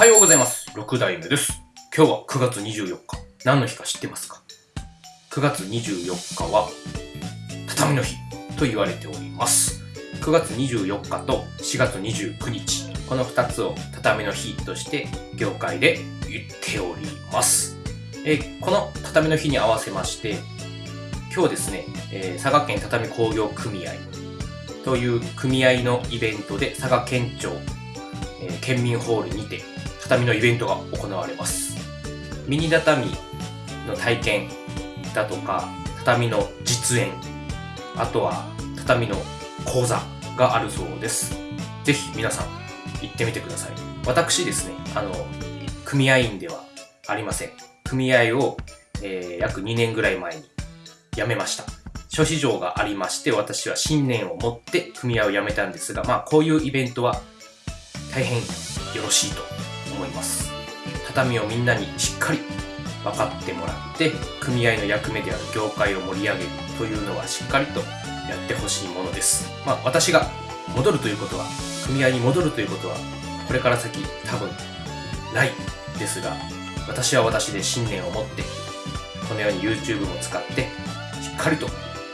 はようございます。6代目です。今日は9月24日。何の日か知ってますか ?9 月24日は、畳の日と言われております。9月24日と4月29日。この2つを畳の日として業界で言っております。えこの畳の日に合わせまして、今日ですね、え佐賀県畳工業組合という組合のイベントで佐賀県庁、え県民ホールにて畳のイベントが行われます。ミニ畳の体験だとか、畳の実演、あとは畳の講座があるそうです。ぜひ皆さん行ってみてください。私ですね、あの、組合員ではありません。組合を、えー約2年ぐらい前に辞めました。諸事情がありまして、私は信念を持って組合を辞めたんですが、まあこういうイベントは大変よろしいと思います。畳をみんなにしっかり分かってもらって、組合の役目である業界を盛り上げるというのはしっかりとやってほしいものです。まあ私が戻るということは、組合に戻るということは、これから先多分ないですが、私は私で信念を持って、このように YouTube も使って、しっかりと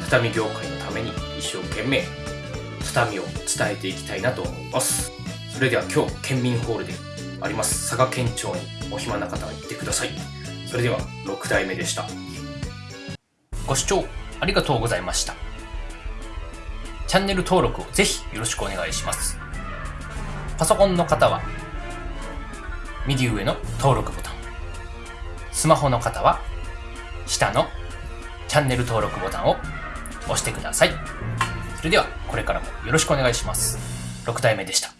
畳業界のために一生懸命畳を伝えていきたいなと思います。それでは今日、県民ホールであります佐賀県庁にお暇な方は行ってください。それでは6代目でした。ご視聴ありがとうございました。チャンネル登録をぜひよろしくお願いします。パソコンの方は右上の登録ボタン。スマホの方は下のチャンネル登録ボタンを押してください。それではこれからもよろしくお願いします。6代目でした。